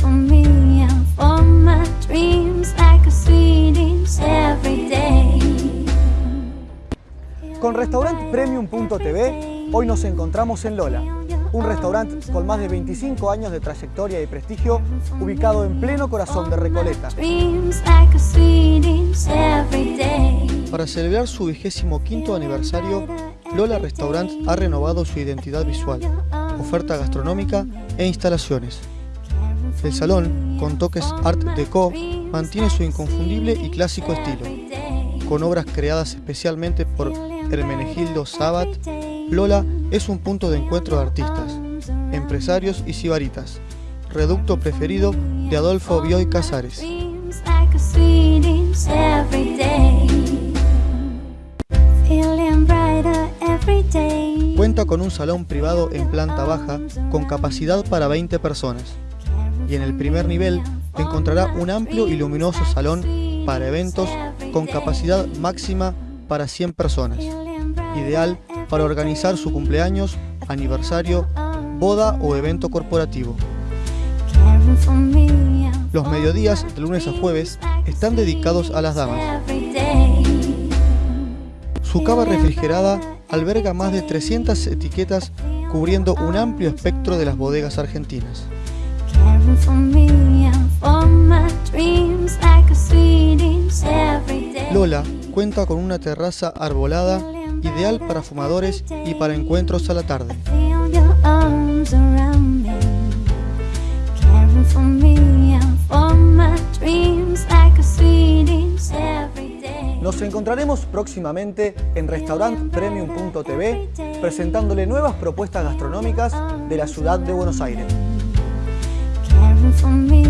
for me and for my dreams like a sweetest every day. Con Restaurant Premium.tv, hoy nos encontramos en Lola, un restaurante con más de 25 años de trayectoria y prestigio, ubicado en pleno corazón de Recoleta. Para celebrar su vigésimo quinto aniversario, Lola Restaurant ha renovado su identidad visual, oferta gastronómica e instalaciones. El salón, con toques Art Deco, mantiene su inconfundible y clásico estilo. Con obras creadas especialmente por Hermenegildo Sabat, Lola es un punto de encuentro de artistas, empresarios y sibaritas, reducto preferido de Adolfo Bioy Casares. Cuenta con un salón privado en planta baja con capacidad para 20 personas. Y en el primer nivel encontrará un amplio y luminoso salón para eventos con capacidad máxima para 100 personas. Ideal para organizar su cumpleaños, aniversario, boda o evento corporativo. Los mediodías de lunes a jueves están dedicados a las damas. Su cava refrigerada alberga más de 300 etiquetas cubriendo un amplio espectro de las bodegas argentinas. Lola cuenta con una terraza arbolada ideal para fumadores y para encuentros a la tarde. Nos encontraremos próximamente en restaurantpremium.tv presentándole nuevas propuestas gastronómicas de la ciudad de Buenos Aires. For me